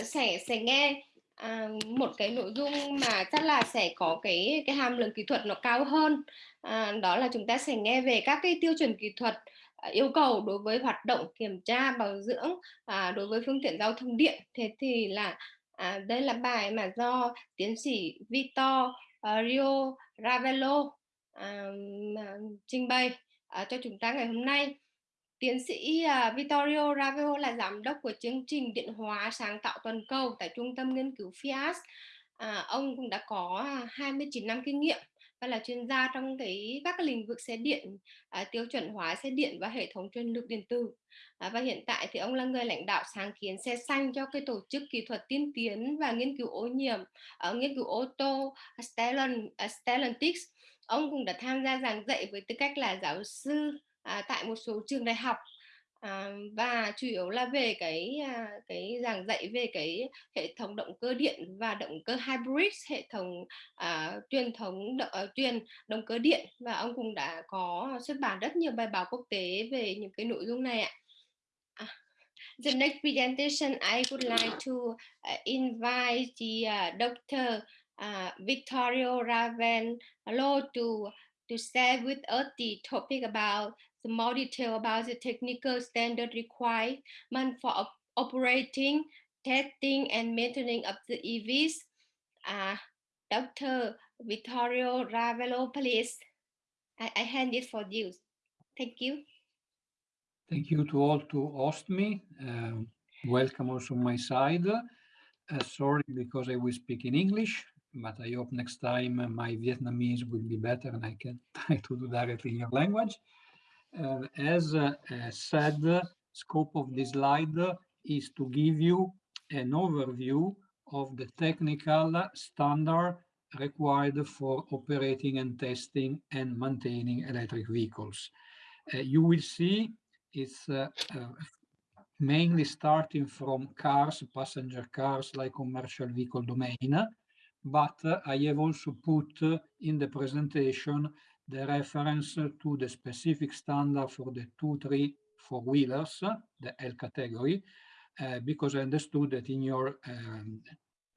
uh, sẽ sẽ nghe à, một cái nội dung mà chắc là sẽ có cái cái hàm lượng kỹ thuật nó cao hơn à, đó là chúng ta sẽ nghe về các cái tiêu chuẩn kỹ thuật à, yêu cầu đối với hoạt động kiểm tra bảo dưỡng à, đối với phương tiện giao thông điện thế thì là À, đây là bài mà do tiến sĩ Vito uh, à, Rio Ravello uh, à, trình bày uh, cho chúng ta ngày hôm nay. Tiến sĩ uh, Vittorio Ravio là giám đốc của chương trình điện hóa sáng tạo toàn cầu tại trung tâm nghiên cứu FIAS. À, ông cũng đã có à, 29 năm kinh nghiệm và là chuyên gia trong cái các cái lĩnh vực xe điện, à, tiêu chuẩn hóa xe điện và hệ thống truyền lực điện tử. À, và hiện tại thì ông là người lãnh đạo sáng kiến xe xanh cho cái tổ chức kỹ thuật tiên tiến và nghiên cứu ô nhiễm ở nghiên cứu ô tô à, Stellantis. Ông cũng đã tham gia giảng dạy với tư cách là giáo sư à, tại một số trường đại học à, và chủ yếu là về cái à, cái giảng dạy về cái hệ thống động cơ điện và động cơ hybrid hệ thống à, truyền thống động, à, ờ, truyền động cơ điện và ông cũng đã có xuất bản rất nhiều bài báo quốc tế về những cái nội dung này ạ. À, the next presentation I would like to uh, invite à, the uh, Dr. Uh, à, Victorio Ravenlo to to share with us the topic about the more detail about the technical standard requirement for op operating, testing, and maintaining of the EVs. Uh, Dr. Vittorio Ravello, please. I, I hand it for you. Thank you. Thank you to all to host me. Uh, welcome also my side. Uh, sorry because I will speak in English, but I hope next time my Vietnamese will be better and I can try to do directly in your language. Uh, as uh, said, scope of this slide is to give you an overview of the technical standard required for operating and testing and maintaining electric vehicles. Uh, you will see it's uh, uh, mainly starting from cars, passenger cars like commercial vehicle domain, but uh, I have also put in the presentation the reference to the specific standard for the two, three, four wheelers, the L category, uh, because I understood that in your um,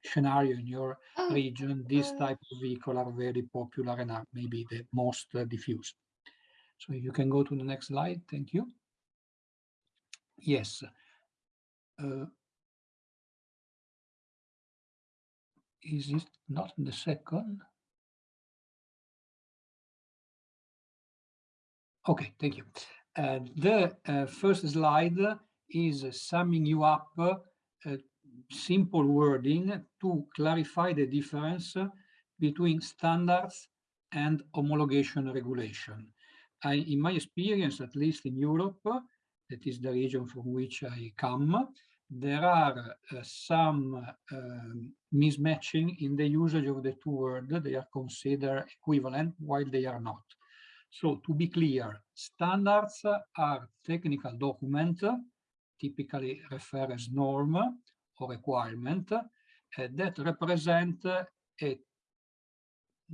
scenario, in your oh, region, this type of vehicle are very popular and are maybe the most uh, diffused. So you can go to the next slide. Thank you. Yes. Uh, is it not the second? Okay, thank you. Uh, the uh, first slide is summing you up uh, simple wording to clarify the difference between standards and homologation regulation. I, in my experience, at least in Europe, that is the region from which I come, there are uh, some uh, mismatching in the usage of the two words. They are considered equivalent while they are not. So to be clear, standards are technical document, typically refer as norm or requirement, uh, that represent a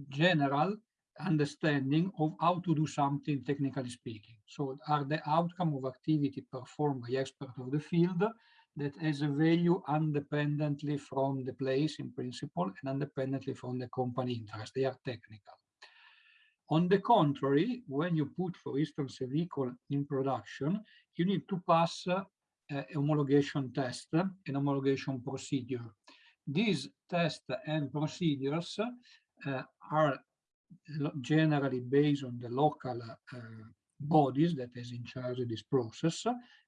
general understanding of how to do something technically speaking. So are the outcome of activity performed by expert of the field that has a value independently from the place in principle and independently from the company interest. They are technical. On the contrary, when you put, for instance, a vehicle in production, you need to pass uh, a homologation test, an homologation procedure. These tests and procedures uh, are generally based on the local uh, bodies that is in charge of this process.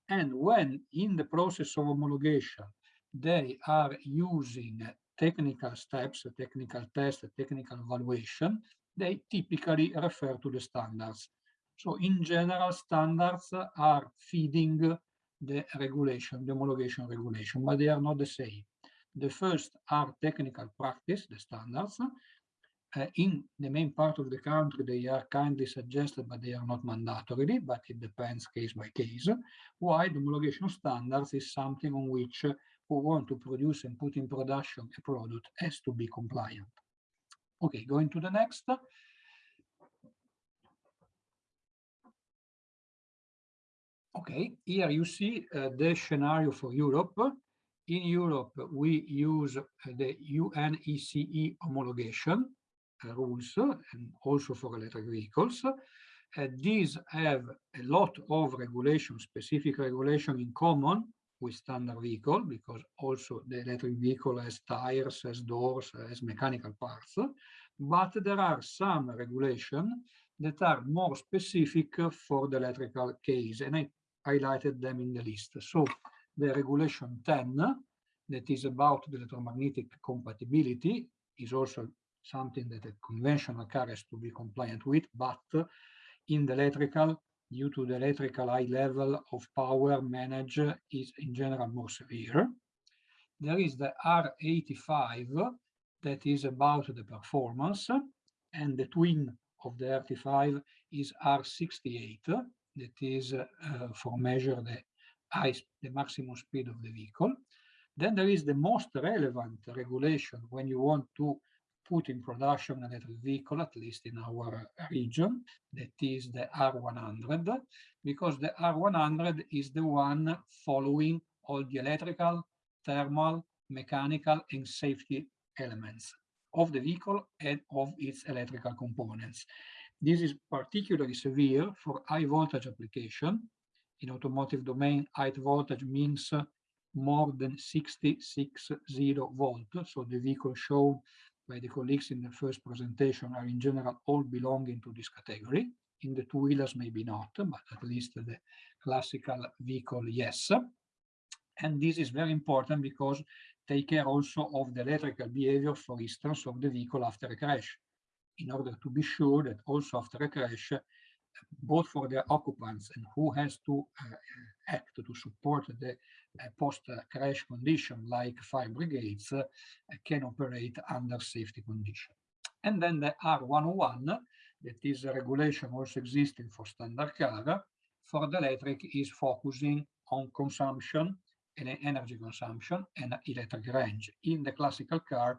And when in the process of homologation, they are using technical steps, technical tests, technical evaluation, they typically refer to the standards. So in general, standards are feeding the regulation, the homologation regulation, but they are not the same. The first are technical practice, the standards. Uh, in the main part of the country, they are kindly suggested, but they are not mandatory, but it depends case by case. Why the homologation standards is something on which who want to produce and put in production a product has to be compliant. Okay, going to the next. Okay, here you see uh, the scenario for Europe. in Europe, we use the UNECE homologation uh, rules and also for electric vehicles. Uh, these have a lot of regulation, specific regulation in common with standard vehicle because also the electric vehicle has tires, has doors, has mechanical parts. But there are some regulation that are more specific for the electrical case, and I highlighted them in the list. So the regulation 10, that is about the electromagnetic compatibility, is also something that a conventional car has to be compliant with, but in the electrical, due to the electrical high level of power managed is in general more severe. There is the R85 that is about the performance, and the twin of the R85 is R68 that is uh, for measure the high, the maximum speed of the vehicle. Then there is the most relevant regulation when you want to put in production an electric vehicle, at least in our region, that is the R100, because the R100 is the one following all the electrical, thermal, mechanical, and safety elements of the vehicle and of its electrical components. This is particularly severe for high voltage application. In automotive domain, high voltage means more than 660 volt. So the vehicle shown by the colleagues in the first presentation are in general all belonging to this category. In the two-wheelers, maybe not, but at least the classical vehicle, yes. And this is very important because take care also of the electrical behavior, for instance, of the vehicle after a crash, in order to be sure that also after a crash, both for the occupants and who has to uh, act to support the uh, post-crash condition like fire brigades uh, can operate under safety condition. And then the R101, that is a regulation also existing for standard car, for the electric is focusing on consumption and energy consumption and electric range. In the classical car,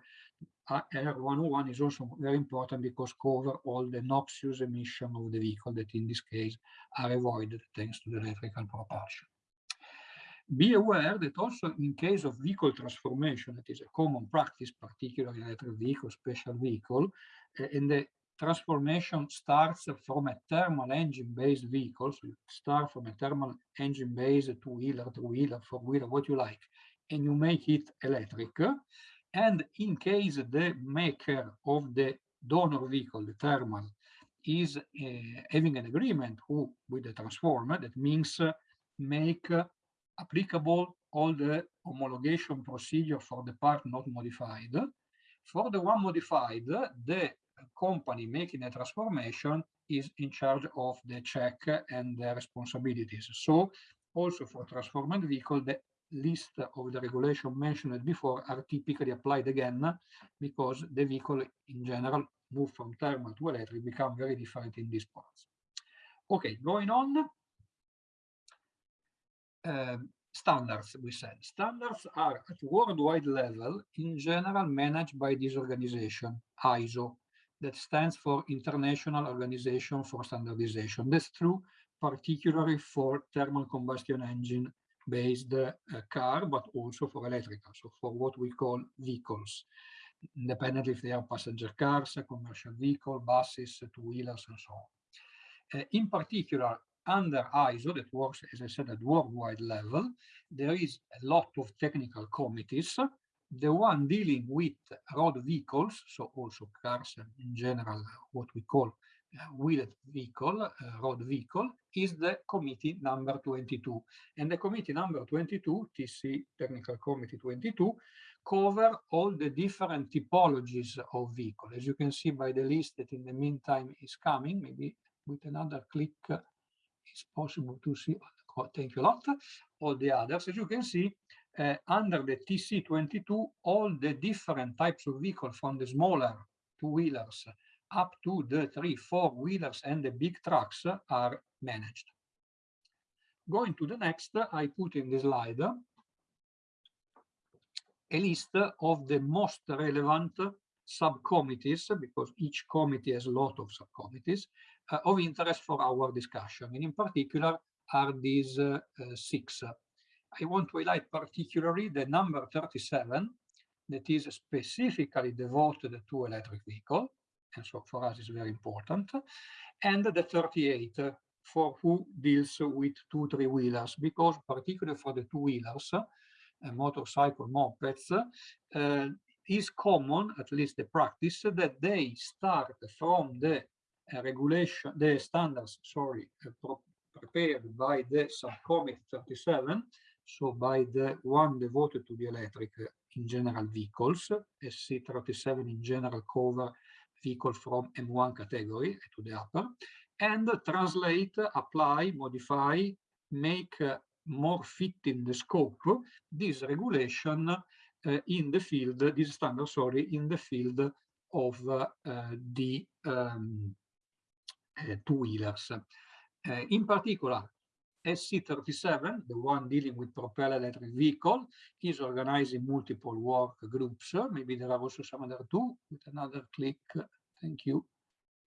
R101 is also very important because cover all the noxious emission of the vehicle that in this case are avoided thanks to the electrical propulsion. Be aware that also in case of vehicle transformation, that is a common practice, particularly electric vehicle, special vehicle, uh, and the transformation starts from a thermal engine-based vehicle. So you start from a thermal engine-based two-wheeler, two-wheeler, four-wheeler, what you like, and you make it electric. And in case the maker of the donor vehicle, the thermal, is uh, having an agreement who, with the transformer, that means uh, make uh, applicable all the homologation procedure for the part not modified. For the one modified, the company making a transformation is in charge of the check and the responsibilities. So also for transformed vehicle, the list of the regulation mentioned before are typically applied again because the vehicle in general move from thermal to electric become very different in these parts. Okay, going on. Um, standards, we said. Standards are at worldwide level in general managed by this organization, ISO, that stands for International Organization for Standardization. That's true particularly for thermal combustion engine based uh, car, but also for electrical, so for what we call vehicles, independently if they are passenger cars, commercial vehicle, buses, two-wheelers, and so on. Uh, in particular, under ISO, that works, as I said, at worldwide level, there is a lot of technical committees the one dealing with road vehicles, so also cars and in general, what we call wheeled vehicle, uh, road vehicle, is the committee number 22. And the committee number 22, TC Technical Committee 22, cover all the different typologies of vehicle. As you can see by the list that in the meantime is coming, maybe with another click uh, it's possible to see, oh, thank you a lot, all the others. As you can see, uh, under the TC22, all the different types of vehicle from the smaller two-wheelers up to the three, four-wheelers and the big trucks are managed. Going to the next, I put in the slide a list of the most relevant subcommittees, because each committee has a lot of subcommittees, uh, of interest for our discussion. And in particular are these uh, uh, six I want to highlight particularly the number 37 that is specifically devoted to electric vehicle. And so for us it's very important. And the 38 for who deals with two, three wheelers, because particularly for the two wheelers, uh, motorcycle mopeds, uh, is common, at least the practice, that they start from the uh, regulation, the standards, sorry, uh, prepared by the subcommittee 37, so by the one devoted to the electric uh, in general vehicles, SC37 in general cover vehicle from M1 category to the upper, and translate, apply, modify, make uh, more fit in the scope this regulation uh, in the field, this standard, sorry, in the field of uh, the um, two-wheelers. in particular, SC37, the one dealing with propeller electric vehicle, is organizing multiple work groups. Maybe there are also some other two with another click. Thank you.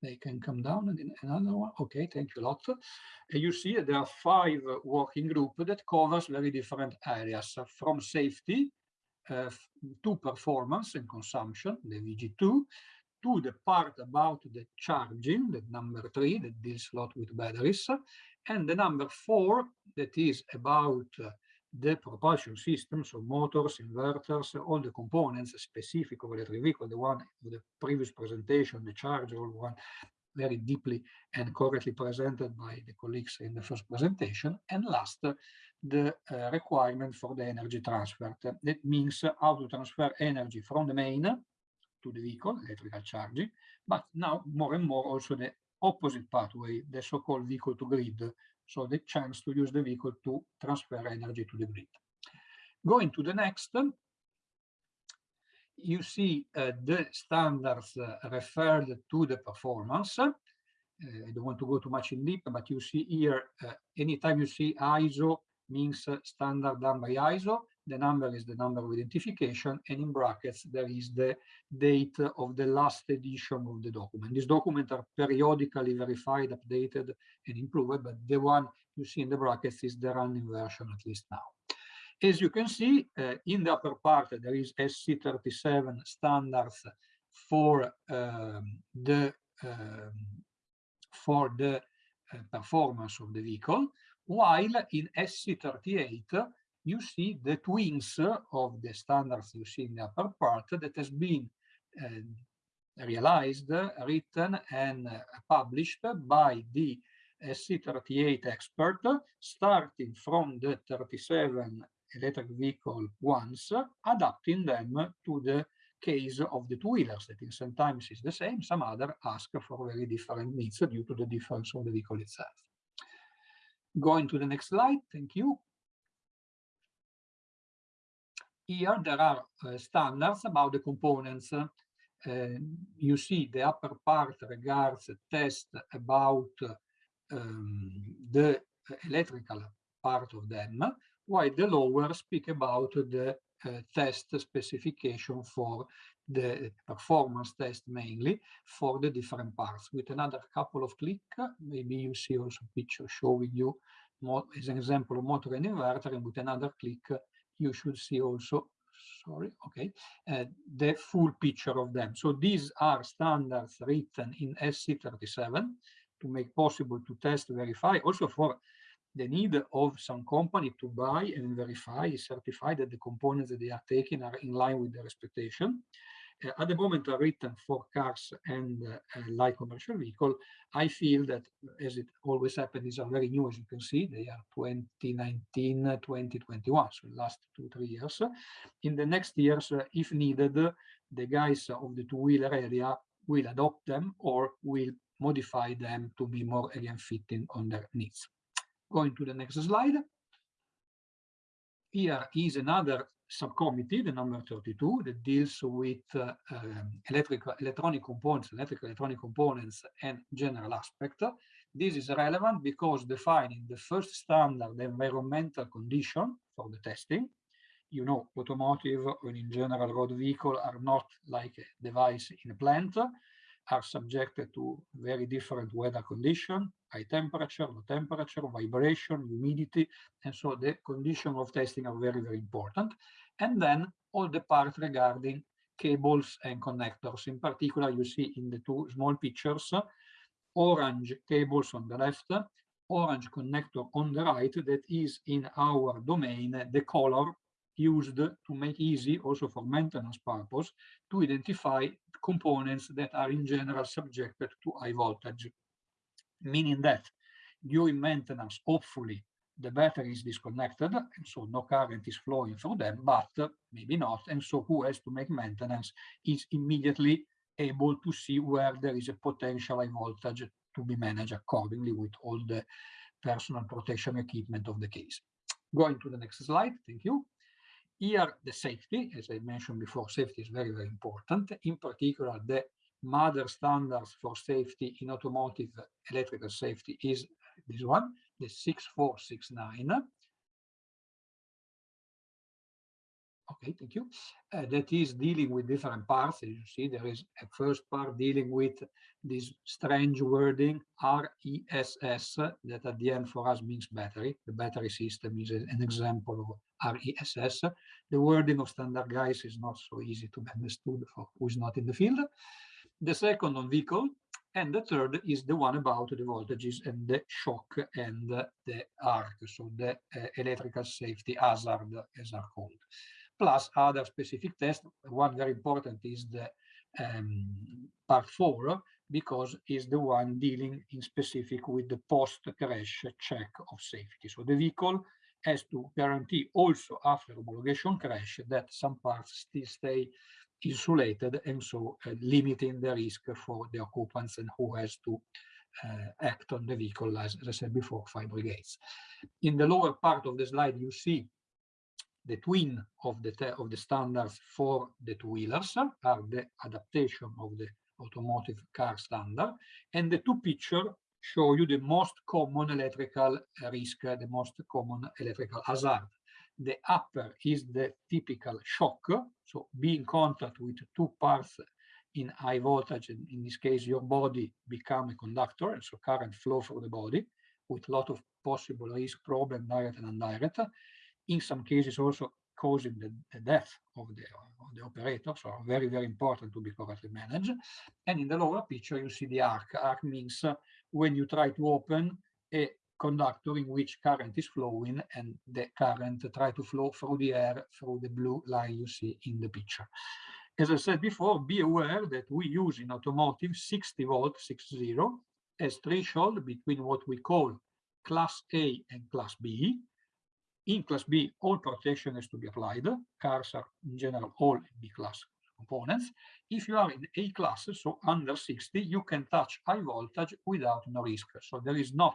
They can come down and another one. Okay, thank you a lot. And you see there are five working groups that covers very different areas from safety uh, to performance and consumption, the VG2, to the part about the charging, the number three that deals a lot with batteries, and the number four that is about uh, the propulsion system, so motors, inverters, all the components specific of electric vehicle, the one of the previous presentation, the charger, one very deeply and correctly presented by the colleagues in the first presentation. And last, the uh, requirement for the energy transfer. That means how to transfer energy from the main to the vehicle, electrical charging, but now more and more also the opposite pathway, the so-called vehicle to grid, so the chance to use the vehicle to transfer energy to the grid. Going to the next, you see uh, the standards uh, referred to the performance. Uh, I don't want to go too much in deep, but you see here, uh, anytime you see ISO means uh, standard done by ISO, the number is the number of identification, and in brackets there is the date of the last edition of the document. These documents are periodically verified, updated, and improved, but the one you see in the brackets is the running version, at least now. As you can see, uh, in the upper part, there is SC37 standards for um, the um, for the uh, performance of the vehicle, while in SC38 you see the twins of the standards you see in the upper part that has been uh, realized, written, and uh, published by the SC38 expert, starting from the 37 electric vehicle ones, adapting them to the case of the two-wheelers that in sometimes is the same, some other ask for very different needs due to the difference of the vehicle itself. Going to the next slide, thank you. Here there are uh, standards about the components. Uh, you see the upper part regards test about um, the electrical part of them, while the lower speak about the uh, test specification for the performance test mainly for the different parts. With another couple of click, maybe you see also picture showing you as an example of motor and inverter, and with another click, you should see also, sorry, okay, uh, the full picture of them. So these are standards written in SC37 to make possible to test, verify, also for the need of some company to buy and verify, certify that the components that they are taking are in line with their expectation. Uh, at the moment are written for cars and uh, light commercial vehicle. I feel that as it always happens, these are very new, as you can see, they are 2019, 2021, so last two, three years. In the next years, uh, if needed, the guys of the two-wheeler area will adopt them or will modify them to be more again fitting on their needs. Going to the next slide. Here is another subcommittee, the number 32, that deals with uh, um, electrical, electronic components, electrical electronic components and general aspect. This is relevant because defining the first standard environmental condition for the testing. You know, automotive and in general road vehicle are not like a device in a plant. are subjected to very different weather conditions, high temperature, low temperature, vibration, humidity, and so the condition of testing are very, very important. And then all the part regarding cables and connectors. In particular, you see in the two small pictures, orange cables on the left, orange connector on the right, that is in our domain, the color used to make easy also for maintenance purpose to identify components that are in general subjected to high voltage, meaning that during maintenance, hopefully the battery is disconnected and so no current is flowing through them, but maybe not. And so who has to make maintenance is immediately able to see where there is a potential high voltage to be managed accordingly with all the personal protection equipment of the case. Going to the next slide, thank you. Here, the safety, as I mentioned before, safety is very, very important. In particular, the mother standards for safety in automotive electrical safety is this one, the 6469. Okay, thank you. Uh, that is dealing with different parts. As you see, there is a first part dealing with this strange wording RESS that at the end for us means battery. The battery system is an example of RESS. The wording of standard guys is not so easy to be understood for who is not in the field. The second on vehicle, and the third is the one about the voltages and the shock and the arc, so the uh, electrical safety hazard, as are called plus other specific tests. One very important is the um, part four, because is the one dealing in specific with the post-crash check of safety. So the vehicle has to guarantee also after homologation crash that some parts still stay insulated and so uh, limiting the risk for the occupants and who has to uh, act on the vehicle, as, I said before, fire brigades. In the lower part of the slide, you see the twin of the of the standards for the two-wheelers are the adaptation of the automotive car standard, and the two pictures show you the most common electrical risk, the most common electrical hazard. The upper is the typical shock, so be in contact with two parts in high voltage, in, in this case your body become a conductor, and so current flow through the body with a lot of possible risk problem, direct and indirect in some cases also causing the, the death of the, of the operator, so very, very important to be correctly managed. And in the lower picture, you see the arc. Arc means when you try to open a conductor in which current is flowing and the current try to flow through the air through the blue line you see in the picture. As I said before, be aware that we use in automotive 60 volt, 60, as threshold between what we call class A and class B, in class B, all protection has to be applied. Cars are in general all B class components. If you are in A class, so under 60, you can touch high voltage without no risk. So there is not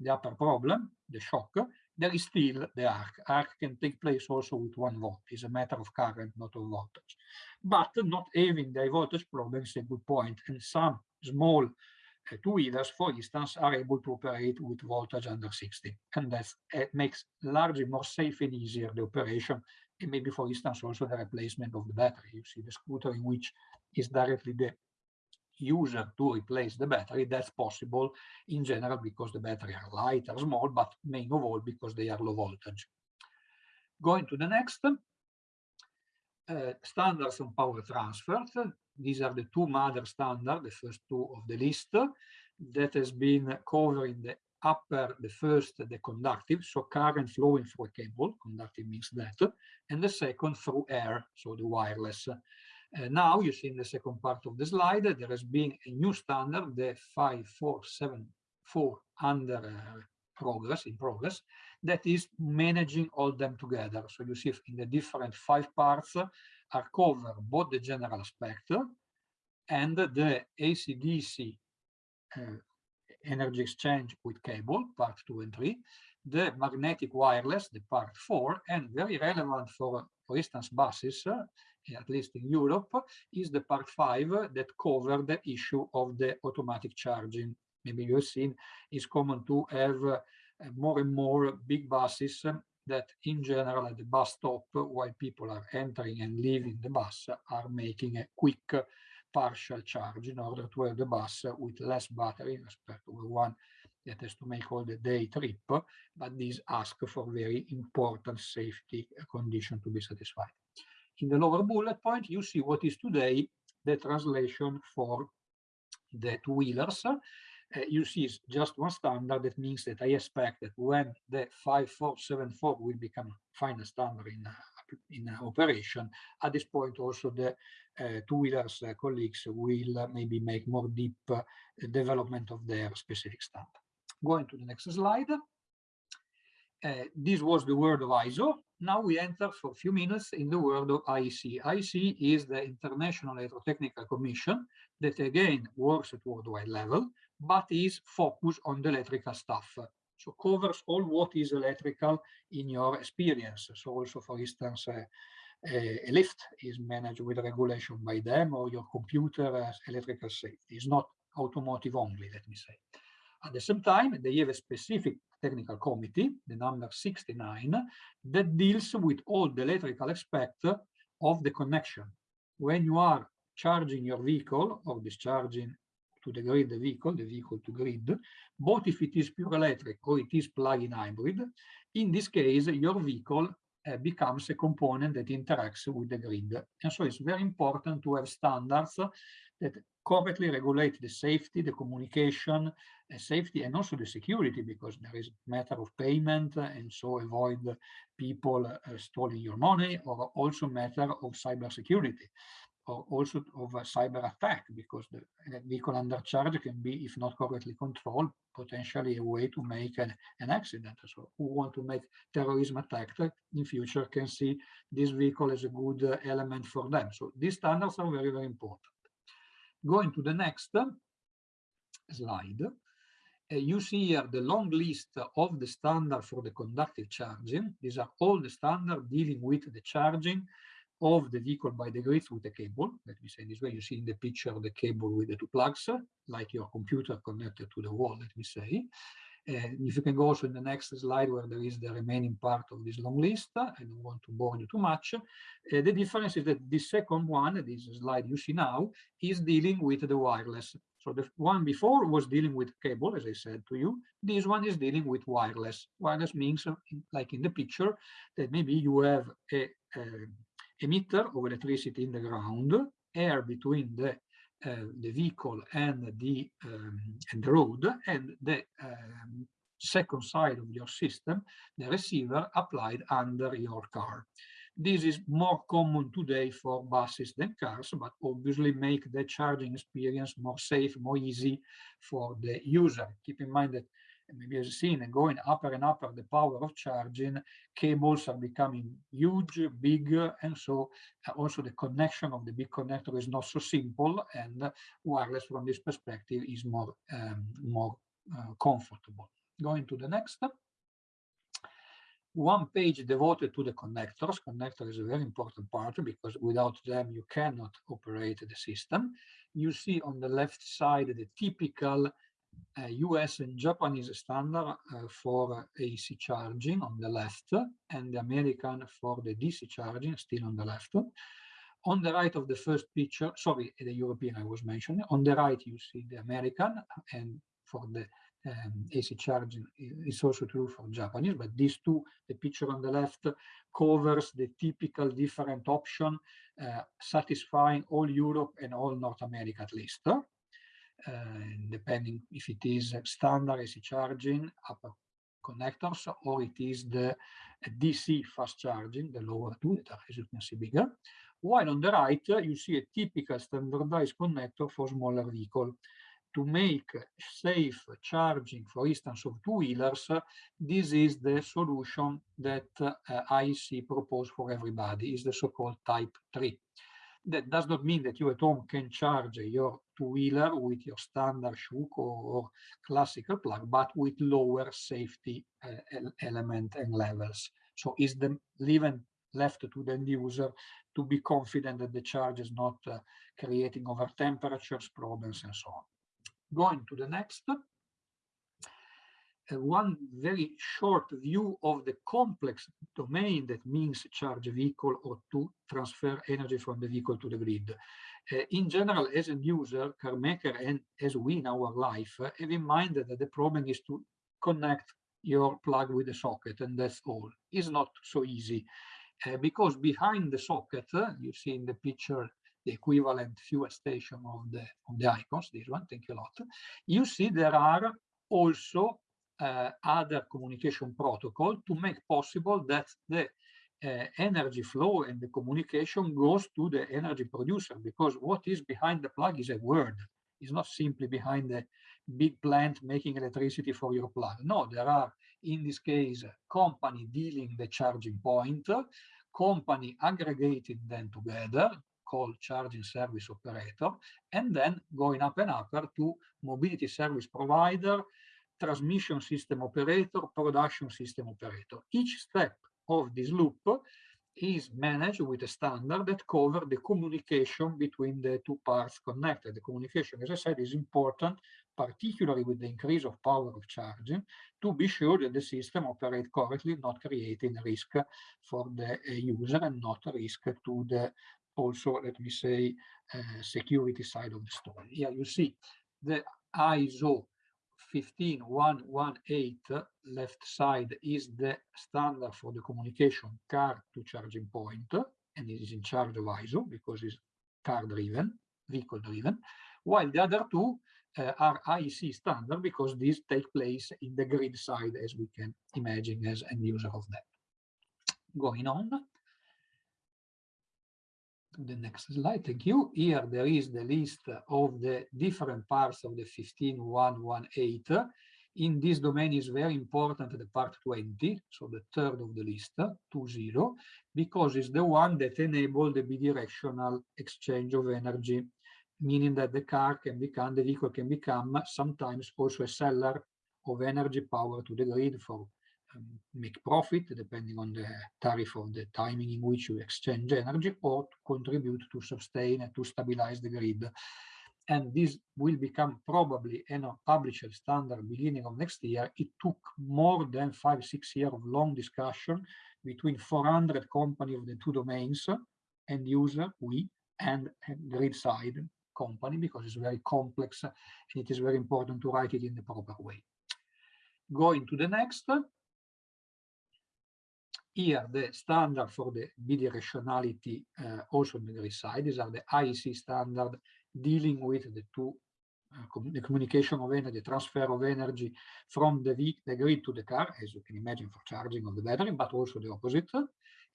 the upper problem, the er shock, there is still the er arc. Arc can take place also with one volt. It's a matter of current, not of voltage. But not having the voltage problem is a good point. And some small uh, two-wheelers, for instance, are able to operate with voltage under 60. And that uh, makes largely more safe and easier the operation. And maybe, for instance, also the replacement of the battery. You see the scooter in which is directly the user to replace the battery. That's possible in general because the battery are light or small, but main of all because they are low voltage. Going to the next. Uh, standards on power transfer. These are the two mother standards, the first two of the list, that has been covering the upper, the first, the conductive, so current flowing through a cable, conductive means that, and the second through air, so the wireless. Uh, now you see in the second part of the slide, there has been a new standard, the 5474 under uh, progress, in progress, that is managing all them together. So you see in the different five parts, are covered both the general aspect and the AC-DC uh, energy exchange with cable, part two and three, the magnetic wireless, the part four, and very relevant for, for instance, buses, uh, at least in Europe, is the part five that cover the issue of the automatic charging. Maybe you've seen it's common to have uh, more and more big buses that in general at the bus stop while people are entering and leaving the bus are making a quick partial charge in order to have the bus with less battery respect to the one that has to make all the day trip, but these ask for very important safety condition to be satisfied. In the lower bullet point, you see what is today the translation for the two-wheelers. Uh, you see just one standard. That means that I expect that when the 5474 will become final standard in, uh, in uh, operation, at this point also the uh, two-wheelers colleagues will maybe make more deep development of their specific standard. Going to the next slide. this was the world of ISO. Now we enter for a few minutes in the world of IEC. IEC is the International Electrotechnical Commission that again works at worldwide level, but is focused on the electrical stuff. So covers all what is electrical in your experience. So also, for instance, uh, a lift is managed with regulation by them or your computer electrical safety. It's not automotive only, let me say. At the same time, they have a specific technical committee, the number 69, that deals with all the electrical aspect of the connection. When you are charging your vehicle or discharging to the grid the vehicle, the vehicle to grid, both if it is pure electric or it is plug-in hybrid, in this case, your vehicle uh, becomes a component that interacts with the grid. And so it's very important to have standards that correctly regulate the safety, the communication, uh, safety, and also the security, because there is a matter of payment, uh, and so avoid people uh, stealing your money, or also matter of cyber security, or also of a cyber attack, because the vehicle under charge can be, if not correctly controlled, potentially a way to make an, an accident. So who want to make terrorism attack in future can see this vehicle as a good uh, element for them. So these standards are very, very important. Going to the next slide, uh, you see here the long list of the standard for the conductive charging. These are all the standards dealing with the charging of the vehicle by the grids with the cable. Let me say this way, you see in the picture the cable with the two plugs, like your computer connected to the wall, let me say. If you can go also in the next slide where there is the remaining part of this long list, I don't want to bore you too much. Uh, the difference is that the second one, this slide you see now, is dealing with the wireless. So the one before was dealing with cable, as I said to you. This one is dealing with wireless. Wireless means, uh, like in the picture, that maybe you have a, a emitter of electricity in the ground, air between the the vehicle and the um, and the road and the um, second side of your system the receiver applied under your car. This is more common today for buses than cars but obviously make the charging experience more safe more easy for the user. Keep in mind that maybe as seen and going upper and upper the power of charging cables are becoming huge bigger and so uh, also the connection of the big connector is not so simple and wireless from this perspective is more um, more uh, comfortable going to the next one page devoted to the connectors. Connector is a very important part because without them you cannot operate the system. You see on the left side the typical US and Japanese standard uh, for AC charging on the left and the American for the DC charging still on the left. On the right of the first picture, sorry, the European I was mentioning, on the right you see the American and for the um, AC charging is also true for Japanese, but these two, the picture on the left covers the typical different option uh, satisfying all Europe and all North America at least. Uh, depending if it is standard AC charging upper connectors or it is the DC fast charging, the lower two that are, as you can see, bigger. While on the right, you see a typical standardized connector for smaller vehicle. To make safe charging, for instance, of two-wheelers, this is the solution that uh, IEC proposed for everybody, is the so-called Type 3 that does not mean that you at home can charge your two-wheeler with your standard Schuko or classical plug, but with lower safety uh, element and levels. So is the leaving left to the end user to be confident that the charge is not uh, creating over temperatures, problems, and so on. Going to the next. One very short view of the complex domain that means charge vehicle or to transfer energy from the vehicle to the grid. Uh, in general, as a user, car maker, and as we in our life, uh, have in mind that the problem is to connect your plug with the socket, and that's all. It's not so easy uh, because behind the socket, uh, you see in the picture the equivalent fuel station of the of the icons. This one, thank you a lot. You see there are also uh, other communication protocol to make possible that the uh, energy flow and the communication goes to the energy producer because what is behind the plug is a word. It's not simply behind the big plant making electricity for your plug. No, there are, in this case, company dealing the charging point, company aggregating them together, called charging service operator, and then going up and upper to mobility service provider, transmission system operator, production system operator. Each step of this loop is managed with a standard that cover the communication between the two parts connected. The communication, as I said, is important, particularly with the increase of power of charging, to be sure that the system operates correctly, not creating risk for the user and not risk to the also, let me say, uh, security side of the story. Here you see the ISO 15118 left side is the standard for the communication car to charging point and it is in charge of ISO because it's car driven, vehicle driven, while the other two uh, are IEC standard because these take place in the grid side as we can imagine as a user of that. Going on to the next slide. Thank you. Here there is the list of the different parts of the 15118. In this domain is very important the part 20, so the third of the list, 20, because it's the one that enables the bidirectional exchange of energy, meaning that the car can become, the vehicle can become sometimes also a seller of energy power to the grid for um, make profit depending on the tariff or the timing in which you exchange energy or to contribute to sustain and to stabilize the grid. And this will become probably a published standard beginning of next year. It took more than five, six years of long discussion between 400 companies of the two domains, end user, we, and grid side company, because it's very complex and it is very important to write it in the proper way. Going to the next, here, the standard for the bidirectionality uh, also on the grid side, these are the IEC standard dealing with the two uh, com the communication of energy, transfer of energy from the, the grid to the car, as you can imagine for charging of the battery, but also the opposite.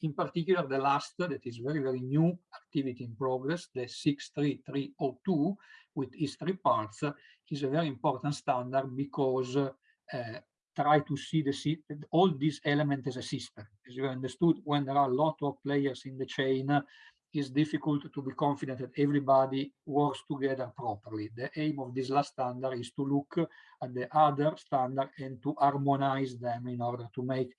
In particular, the last that is very, very new activity in progress, the 63302 with its three parts, is a very important standard because uh, try to see the all these elements as a system. As you understood, when there are a lot of players in the chain, it's difficult to be confident that everybody works together properly. The aim of this last standard is to look at the other standard and to harmonize them in order to make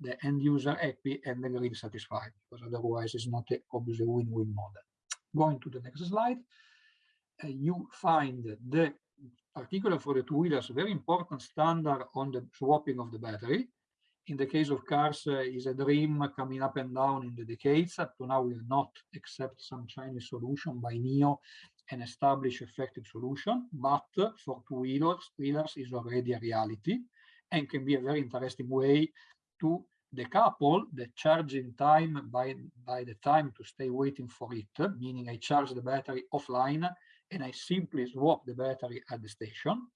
the end user happy and the grid satisfied, because otherwise it's not a, obviously win-win model. Going to the next slide, uh, you find the particularly for the two-wheelers, very important standard on the swapping of the battery. In the case of cars, uh, is a dream coming up and down in the decades. Up to now, we have not accept some Chinese solution by NIO and establish effective solution. But for two-wheelers, wheelers is already a reality and can be a very interesting way to decouple the charging time by, by the time to stay waiting for it, meaning I charge the battery offline and I simply swap the battery at the station,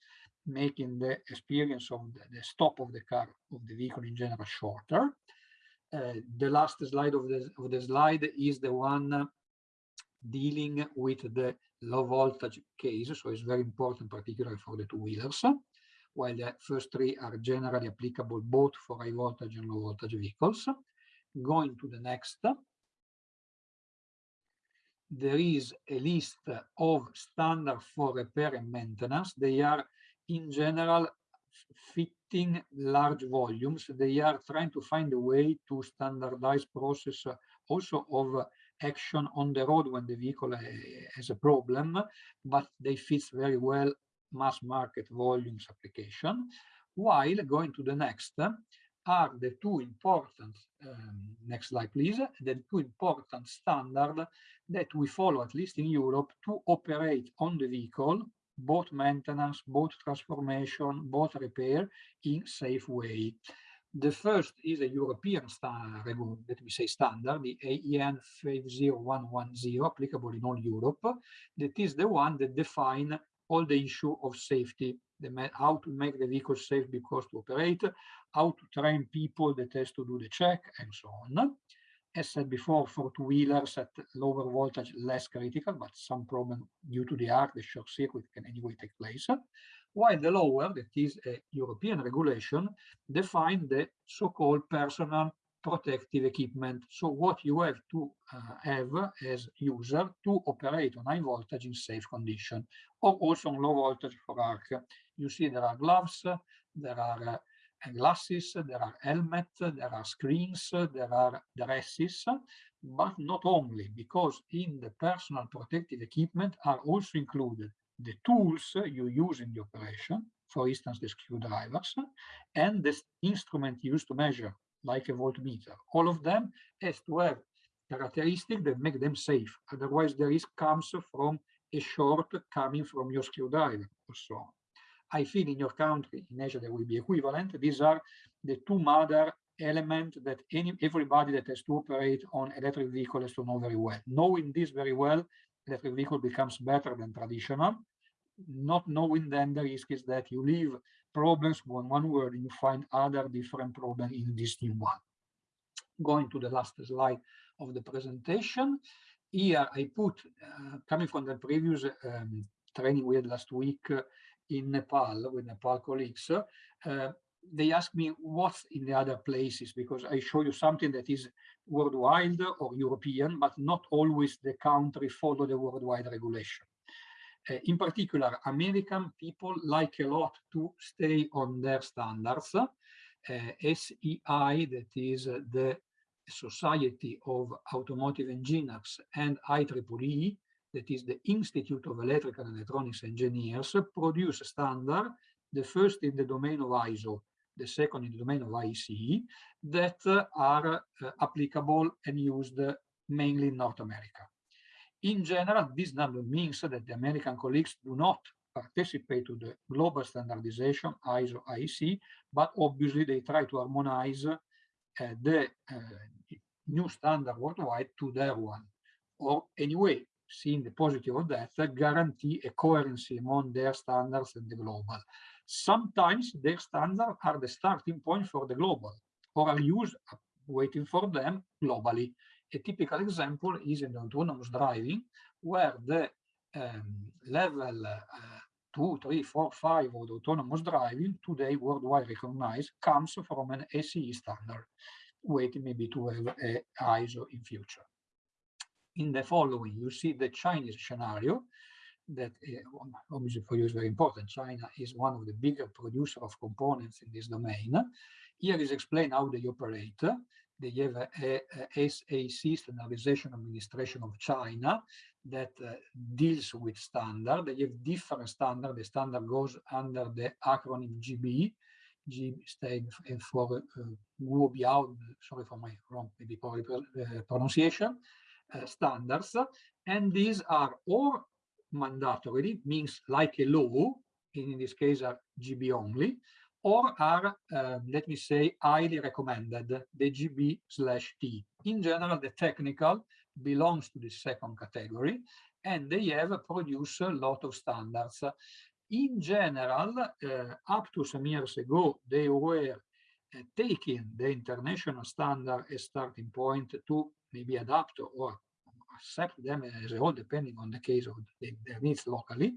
making the experience of the, the stop of the car, of the vehicle in general, shorter. Uh, the last slide of the, of the slide is the one dealing with the low voltage case. So it's very important, particularly for the two wheelers, while the first three are generally applicable both for high voltage and low voltage vehicles. Going to the next, there is a list of standard for repair and maintenance. They are in general fitting large volumes. They are trying to find a way to standardize process uh, also of uh, action on the road when the vehicle uh, has a problem, but they fit very well mass market volumes application. while going to the next are the two important, um, next slide please, the two important standards that we follow, at least in Europe, to operate on the vehicle, both maintenance, both transformation, both repair in safe way. The first is a European standard, let me say standard, the AEN 50110, applicable in all Europe. That is the one that define all the issue of safety, the, how to make the vehicle safe because to operate, how to train people that has to do the check, and so on. As said before, for two-wheelers at lower voltage, less critical, but some problem due to the arc, the short circuit can anyway take place while the lower, that is a European regulation, define the so-called personal protective equipment. So what you have to uh, have as user to operate on high voltage in safe condition, or also on low voltage for arc. You see there are gloves, there are uh, glasses, there are helmets, there are screens, there are dresses, but not only, because in the personal protective equipment are also included the tools you use in the operation, for instance, the screwdrivers, and the instrument used to measure, like a voltmeter. All of them has to have characteristics that make them safe. Otherwise, the risk comes from a short coming from your screwdriver or so on. I feel in your country, in Asia, there will be equivalent. These are the two mother elements that any, everybody that has to operate on electric vehicle has to know very well. Knowing this very well electric vehicle becomes better than traditional. Not knowing then the risk is that you leave problems on one word you find other different problems in this new one. Going to the last slide of the presentation. Here I put, uh, coming from the previous um, training we had last week uh, in Nepal with Nepal colleagues, uh, they ask me what's in the other places because I show you something that is worldwide or European, but not always the country follow the worldwide regulation. Uh, in particular, American people like a lot to stay on their standards. Uh, SAE, that is uh, the Society of Automotive Engineers, and IEEE, that is the Institute of Electrical and Electronics Engineers, produce standard, the first in the domain of ISO, the second in the domain of IEC, that uh, are applicable and used mainly in North America. In general, this number means that the American colleagues do not participate to the global standardization, ISO, IEC, but obviously they try to harmonize uh, the uh, new standard worldwide to their one. Or anyway, seeing the positive of that, guarantee a coherency among their standards and the global. Sometimes their standards are the starting point for the global or are used waiting for them globally. A typical example is in autonomous driving, where the um, level uh, two, three, four, five of autonomous driving today worldwide recognized comes from an SAE standard, waiting maybe to have ISO in future. In the following, you see the Chinese scenario, that uh, obviously for you is very important. China is one of the bigger producer of components in this domain. Here is explained how they operate. They have a, a, SAC, Standardization Administration of China, that uh, deals with standard. They have different standard. The standard goes under the acronym GB. G stands for uh, sorry for my wrong, maybe probably uh, pronunciation, uh, standards. And these are all mandatory, means like a law, in this case are GB only, or are, uh, let me say, highly recommended, the GB slash T. In general, the technical belongs to the second category, and they have produced a lot of standards. In general, uh, up to some years ago, they were uh, taking the international standard as starting point to maybe adapt or accept them as a whole, depending on the case of the, their needs locally.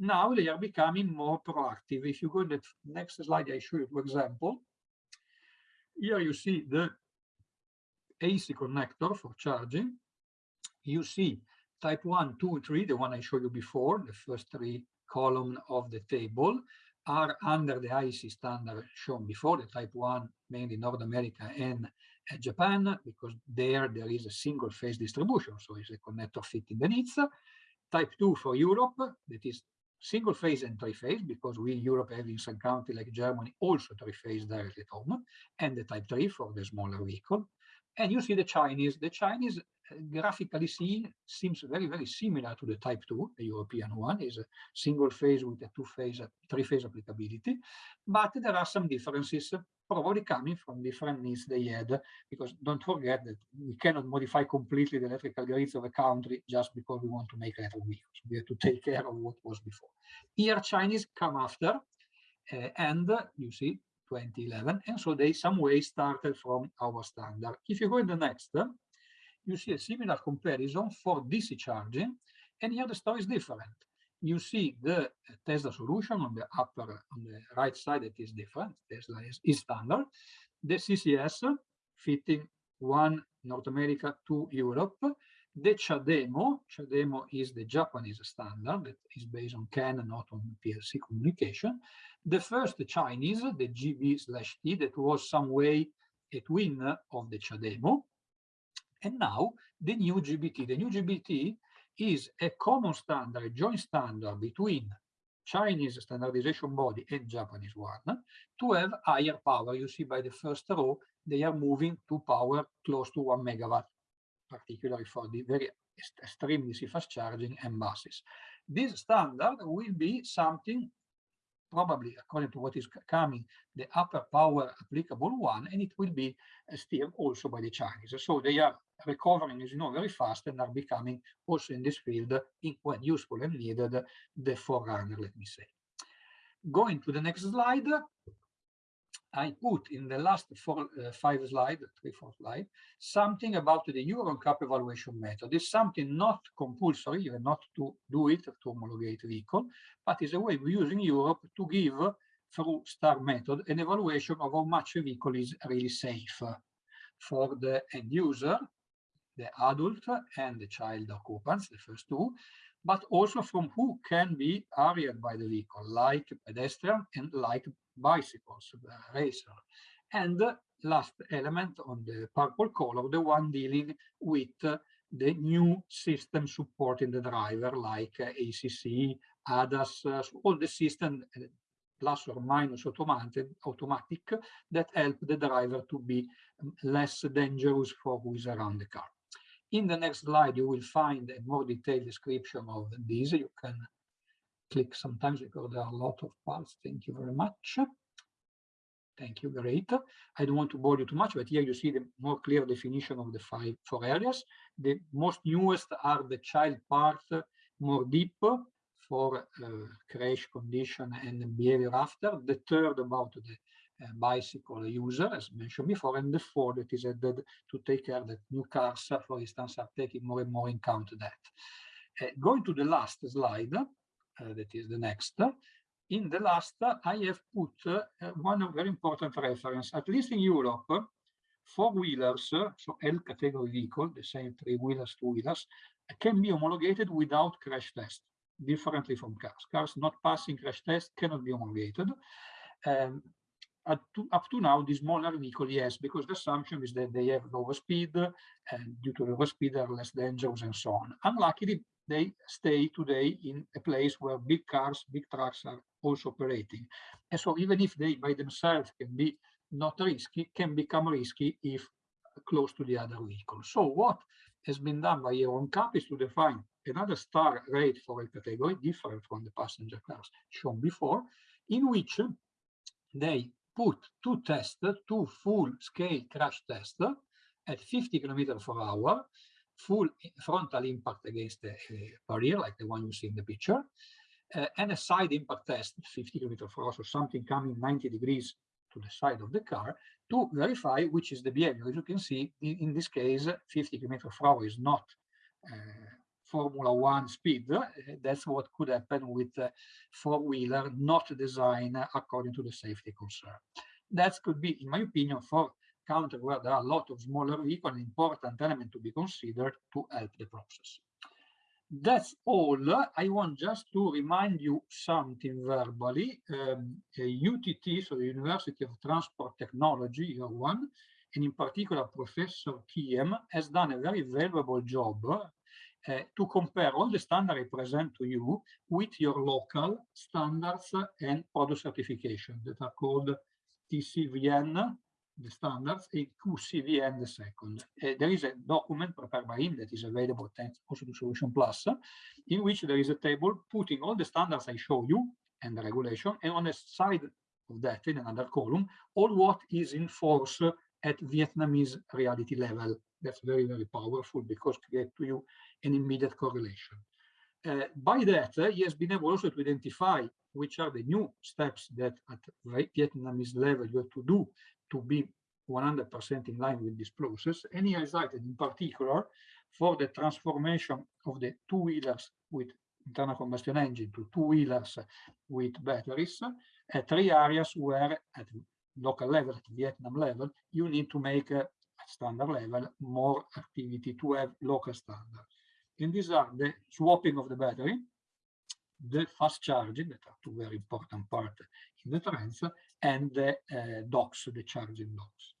Now they are becoming more proactive. If you go to the next slide, I show you, for example, here you see the AC connector for charging. You see type 1, 2, 3, the one I showed you before, the first three column of the table are under the IEC standard shown before, the type 1, mainly North America and uh, Japan, because there there is a single phase distribution, so it's a connector fitting the needs. Type 2 for Europe, that is single phase and three phase, because we in Europe have in some country like Germany also three phase directly at home, and the type 3 for the smaller vehicle. And you see the Chinese. The Chinese, graphically seen, seems very, very similar to the Type 2, the European one, is a single phase with a two-phase, three-phase applicability. But there are some differences, probably coming from different needs they had, because don't forget that we cannot modify completely the electrical grids of a country just because we want to make electric vehicles. We have to take care of what was before. Here, Chinese come after, uh, and you see 2011. And so they some way started from our standard. If you go in the next, you see a similar comparison for DC charging. And here the story is different. You see the Tesla solution on the upper, on the right side, that is different. Tesla is, is standard. The CCS fitting one North America, two Europe. The CHAdeMO, CHAdeMO is the Japanese standard that is based on CAN, not on PLC communication. The first Chinese, the GB slash T, that was some way a twin of the CHAdeMO. And now the new GBT. The new GBT is a common standard, a joint standard between Chinese standardization body and Japanese one to have higher power. You see by the first row, they are moving to power close to one megawatt, particularly for the very extremely fast charging and buses. This standard will be something probably according to what is coming, the upper power applicable one, and it will be uh, steered also by the Chinese. So they are recovering, as you know, very fast and are becoming also in this field, in, when useful and needed, the forerunner, let me say. Going to the next slide, I put in the last four, uh, five slide, three, four slide, something about the Euro NCAP evaluation method. It's something not compulsory, you not to do it to homologate vehicle, but is a way use in Europe to give through STAR method an evaluation of how much a vehicle is really safe for the end user, the adult and the child occupants, the first two, but also from who can be harried by the vehicle, like pedestrian and like bicycles, racer. And last element on the purple color, the one dealing with the new system supporting the driver, like ACC, ADAS, all the system uh, plus or minus automatic, automatic that help the driver to be um, less dangerous for who is around the car. In the next slide, you will find a more detailed description of these. You can click sometimes because there are a lot of parts. Thank you very much. Thank you, great. I don't want to bore you too much, but here you see the more clear definition of the five four areas. The most newest are the child part, more deep for uh, crash condition and behavior after. The third about the bicycle user, as mentioned before, and the fourth that is added to take care that new cars, for instance, are taking more and more in count that. Uh, going to the last slide, uh, that is the next. In the last, I have put uh, one very important reference, at least in Europe, four-wheelers, so L category vehicle, the same three-wheelers, two-wheelers, can be homologated without crash test, differently from cars. Cars not passing crash test cannot be homologated. Um, up to, up to now, the smaller vehicle, yes, because the assumption is that they have lower speed, and due to lower speed, are less dangerous and so on. Unluckily, they stay today in a place where big cars, big trucks are also operating. And so even if they by themselves can be not risky, can become risky if close to the other vehicle. So what has been done by Euro NCAP is to define another star rate for a category different from the passenger cars shown before, in which they put two tests, two full-scale crash tests at 50 kilometers per hour, full frontal impact against the uh, barrier, like the one you see in the picture, uh, and a side impact test, 50 kilometers per hour, so something coming 90 degrees to the side of the car to verify which is the behavior. As you can see, in, in this case, 50 kilometers per hour is not uh, Formula One speed. Uh, that's what could happen with a four-wheeler not designed according to the safety concern. That could be, in my opinion, for country where there are a lot of smaller vehicles, an important element to be considered to help the process. That's all. I want just to remind you something verbally. Um, UTT, so the University of Transport Technology, year one, and in particular Professor Kiem, has done a very valuable job uh, to compare all the standards I present to you with your local standards and product certification that are called TCVN, the standards, and QCVN, the second. Uh, there is a document prepared by him that is available thanks also to Solution Plus, in which there is a table putting all the standards I show you and the regulation, and on the side of that, in another column, all what is in force at Vietnamese reality level. That's very, very powerful because create to you an immediate correlation. Uh, by that, uh, he has been able also to identify which are the new steps that at Vietnamese level you have to do to be 100% in line with this process. And he highlighted in particular for the transformation of the two-wheelers with internal combustion engine to two-wheelers with batteries, uh, three areas where at local level, at Vietnam level, you need to make a standard level more activity to have local standard. And these are the swapping of the battery, the fast charging, that are two very important parts in the trends, and the uh, docks, the charging docks.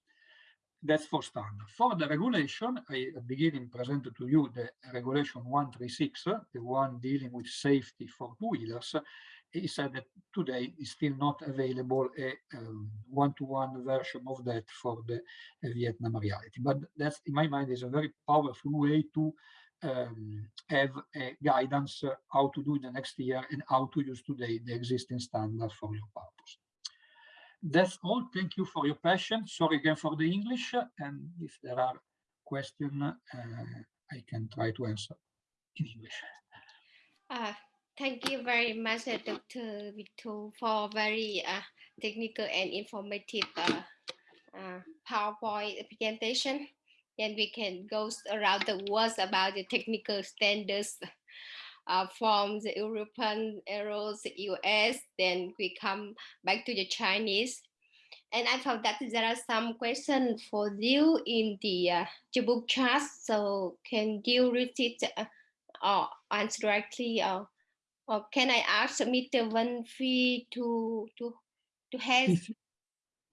That's for standard. For the regulation, I at beginning presented to you the regulation 136, the one dealing with safety for two-wheelers. He said that today is still not available a one-to-one -one version of that for the uh, Vietnam reality. But that's, in my mind, is a very powerful way to um, have a guidance uh, how to do in the next year and how to use today the existing standard for your purpose. That's all. Thank you for your patience. Sorry again for the English. And if there are questions, uh, I can try to answer in English. Uh, thank you very much, uh, Dr. Vito, for very uh, technical and informative uh, uh, PowerPoint presentation. Then we can go around the world about the technical standards uh, from the European arrows, US, then we come back to the Chinese. And I found that there are some questions for you in the, uh, book chat. So can you read it uh, or answer directly? Or, or can I ask Mr. Van Phi to, to, to have If,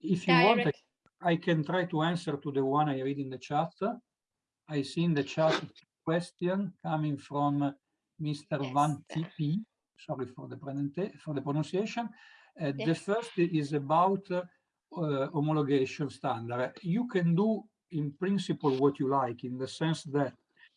if you want, I, can try to answer to the one I read in the chat. I see in the chat question coming from Mr. Yes. Van T.P. Sorry for the, for the pronunciation. Uh, yes. The first is about uh, homologation standard. You can do in principle what you like in the sense that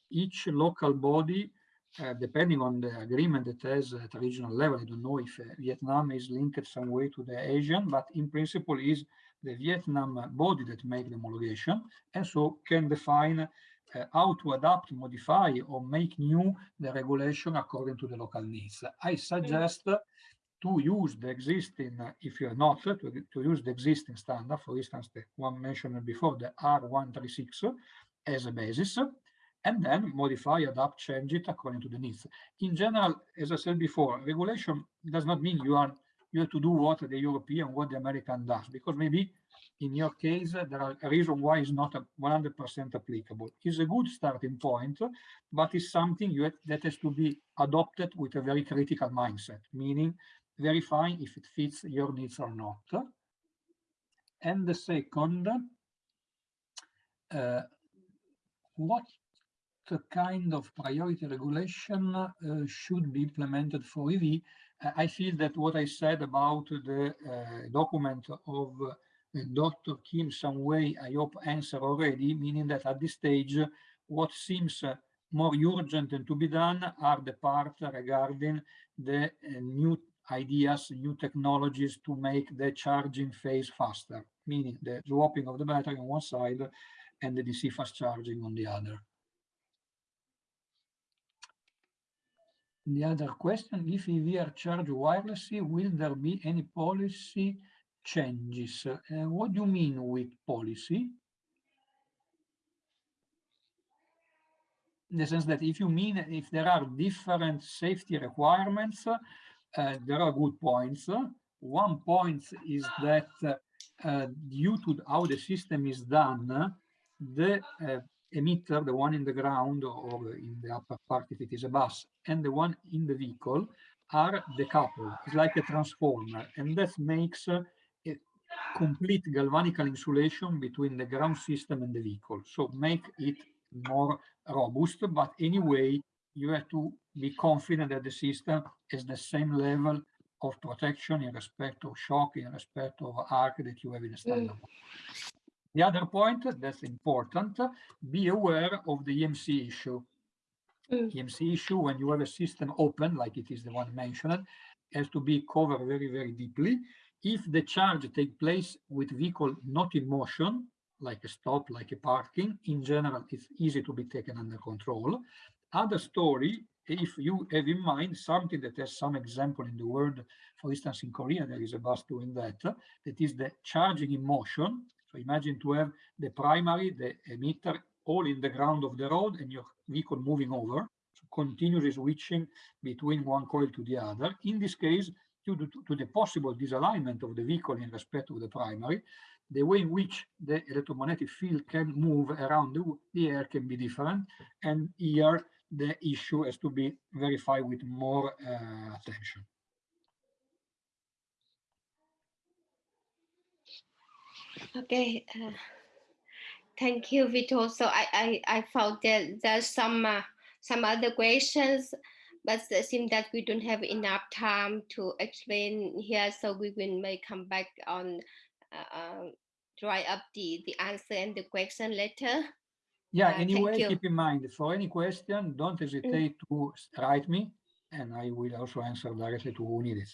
each local body, uh, depending on the agreement that has at regional level, I don't know if uh, Vietnam is linked some way to the ASEAN, but in principle is the Vietnam body that make the homologation and so can define uh, how to adapt, modify, or make new the regulation according to the local needs. I suggest to use the existing, if you're not, to, to use the existing standard, for instance, the one mentioned before, the R136 as a basis, and then modify, adapt, change it according to the needs. In general, as I said before, regulation does not mean you are you have to do what the European, what the American does, because maybe in your case, there are a reason why it's not 100% applicable. It's a good starting point, but it's something have, that has to be adopted with a very critical mindset, meaning verifying if it fits your needs or not. And the second, uh, what kind of priority regulation uh, should be implemented for EV? Uh, I feel that what I said about the uh, document of Dr. Kim some way, I hope, answer already, meaning that at this stage, what seems more urgent and to be done are the part regarding the uh, new ideas, new technologies to make the charging phase faster, meaning the swapping of the battery on one side and the DC fast charging on the other. The other question, if EV are charged wirelessly, will there be any policy changes. Uh, what do you mean with policy? In the sense that if you mean if there are different safety requirements, uh, there are good points. One point is that uh, due to how the system is done, the uh, emitter, the one in the ground or in the upper part if it is a bus, and the one in the vehicle are decoupled. It's like a transformer, and that makes a complete galvanical insulation between the ground system and the vehicle. So make it more robust, but anyway, you have to be confident that the system has the same level of protection in respect of shock, in respect of arc that you have in a standard. Mm. The other point that's important, be aware of the EMC issue. Mm. EMC issue, when you have a system open, like it is the one mentioned, has to be covered very, very deeply. If the charge take place with vehicle not in motion, like a stop, like a parking, in general, it's easy to be taken under control. Other story, if you have in mind something that has some example in the world, for instance, in Korea, there is a bus doing that, that is the charging in motion. So imagine to have the primary, the emitter, all in the ground of the road and your vehicle moving over, so continuously switching between one coil to the other. In this case, due to, to the possible disalignment of the vehicle in respect of the primary, the way in which the electromagnetic field can move around the, the air can be different. And here the issue has to be verified with more uh, attention. Okay, uh, thank you, Vito. So I, I, I found that there's some uh, some other questions, but it seems that we don't have enough time to explain here. So we will may come back on uh, dry up the, the answer and the question later. Yeah, uh, anyway, keep in mind, for any question, don't hesitate mm. to write me, and I will also answer directly to who needs it.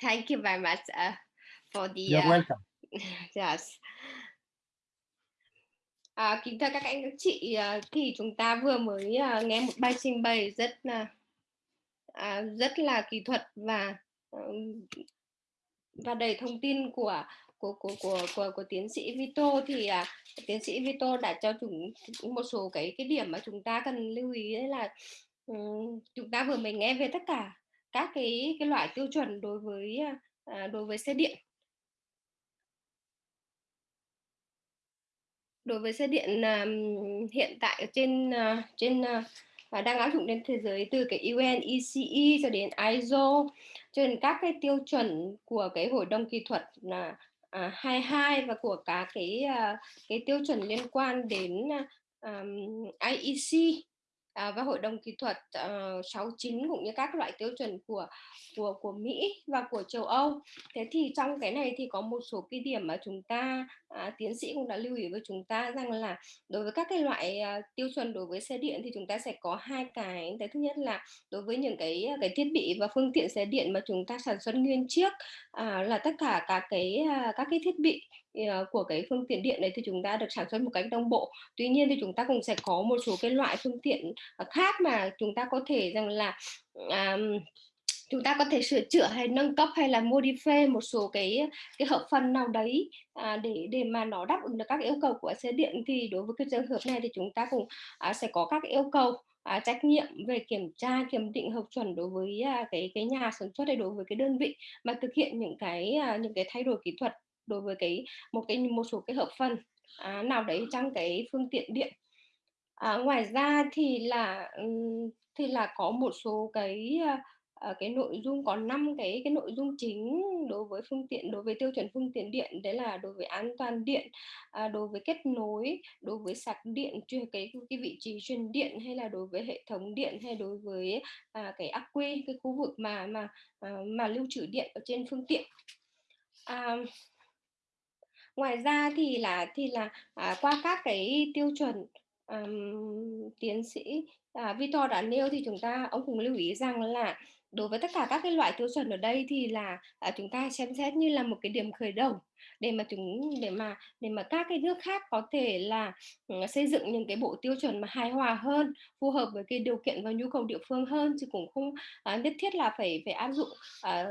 Thank you very much uh, for the... You're welcome. yes. À, kính thưa các anh các chị, thì chúng ta vừa mới uh, nghe một bài trình bày rất là uh, rất là kỹ thuật và uh, và đầy thông tin của của của của của, của tiến sĩ Vito thì à, tiến sĩ Vito đã cho chúng một số cái cái điểm mà chúng ta cần lưu ý đấy là um, chúng ta vừa mới nghe về tất cả các cái cái loại tiêu chuẩn đối với à, đối với xe điện đối với xe điện uh, hiện tại ở trên uh, trên uh, và đang áp dụng trên thế giới từ cái UN ECE cho đến ISO cho đến các cái tiêu chuẩn của cái hội đồng kỹ thuật là à, 22 và của cả cái uh, cái tiêu chuẩn liên quan đến um, IEC à, và hội đồng kỹ thuật ờ, uh, 69 cũng như các loại tiêu chuẩn của của của Mỹ và của châu Âu. Thế thì trong cái này thì có một số cái điểm mà chúng ta à, tiến sĩ cũng đã lưu ý với chúng ta rằng là đối với các cái loại à, tiêu chuẩn đối với xe điện thì chúng ta sẽ có hai cái. Cái thứ nhất là đối với những cái à, cái thiết bị và phương tiện xe điện mà chúng ta sản xuất nguyên chiếc à, là tất cả các cái à, các cái thiết bị của cái phương tiện điện đấy thì chúng ta được sản xuất một cách đồng bộ. Tuy nhiên thì chúng ta cũng sẽ có một số cái loại phương tiện à, khác mà chúng ta có thể rằng là um, chúng ta có thể sửa chữa hay nâng cấp hay là modify một số cái cái hợp phần nào đấy à, để để mà nó đáp ứng được các yêu cầu của xe điện. Thì đối với cái trường hợp này thì chúng ta cũng à, sẽ có các yêu cầu à, trách nhiệm về kiểm tra kiểm định hợp chuẩn đối với à, cái cái nhà sản xuất hay đối với cái đơn vị mà thực hiện những cái à, những cái thay đổi kỹ thuật đối với cái một cái một số cái hợp phần à, nào đấy trong cái phương tiện điện. À, ngoài ra thì là thì là có một số cái à, à, cái nội dung có năm cái cái nội dung chính đối với phương tiện đối với tiêu chuẩn phương tiện điện đấy là đối với an toàn điện à, đối với kết nối đối với sạc điện chuyên cái cái vị trí truyền điện hay là đối với hệ thống điện hay đối với à, cái ắc quy cái khu vực mà mà à, mà lưu trữ điện ở trên phương tiện. À, ngoài ra thì là thì là à, qua các cái tiêu chuẩn um, tiến sĩ à, Victor đã nêu thì chúng ta ông cũng lưu ý rằng là đối với tất cả các cái loại tiêu chuẩn ở đây thì là à, chúng ta xem xét như là một cái điểm khởi đầu để mà chúng để mà để mà các cái nước khác có thể là uh, xây dựng những cái bộ tiêu chuẩn mà hài hòa hơn phù hợp với cái điều kiện và nhu cầu địa phương hơn. Chứ cũng không uh, nhất thiết là phải phải áp dụng à,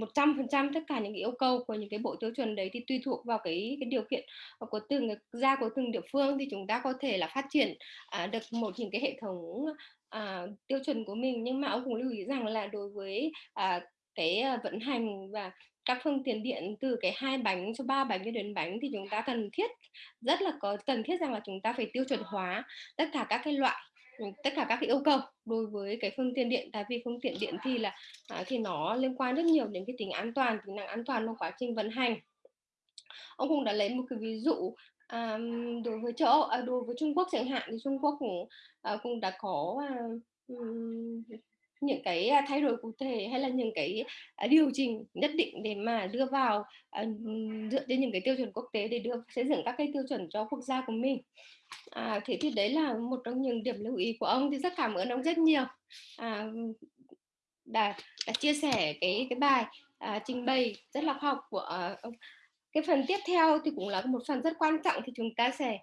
một trăm phần trăm tất cả những cái yêu cầu của những cái bộ tiêu chuẩn đấy thì tùy thuộc vào cái cái điều kiện của từng gia của từng địa phương thì chúng ta có thể là phát triển uh, được một những cái hệ thống à, tiêu chuẩn của mình. Nhưng mà ông cũng lưu ý rằng là đối với à, cái à, vận hành và các phương tiện điện từ cái hai bánh cho ba bánh cho đến bánh thì chúng ta cần thiết rất là có cần thiết rằng là chúng ta phải tiêu chuẩn hóa tất cả các cái loại ừ, tất cả các cái yêu cầu đối với cái phương tiện điện. Tại vì phương tiện điện thì là à, thì nó liên quan rất nhiều đến cái tính an toàn tính năng an toàn trong quá trình vận hành. Ông cũng đã lấy một cái ví dụ À, đối với châu Âu à, đối với Trung Quốc chẳng hạn thì Trung Quốc cũng, ờ, cũng đã có, à, những cái, à, thay đổi cụ thể hay là những cái, à, điều chỉnh nhất định để mà đưa vào, à, dựa trên những cái tiêu chuẩn quốc tế để đưa xây dựng các cái tiêu chuẩn cho quốc gia của mình. À, thế thì đấy là một trong những điểm lưu ý của ông, thì rất cảm ơn ông rất nhiều, à, đã đã chia sẻ cái cái bài, à, trình bày rất là khoa học của, ờ, ông. Cái phần tiếp theo thì cũng là một phần rất quan trọng thì chúng ta sẽ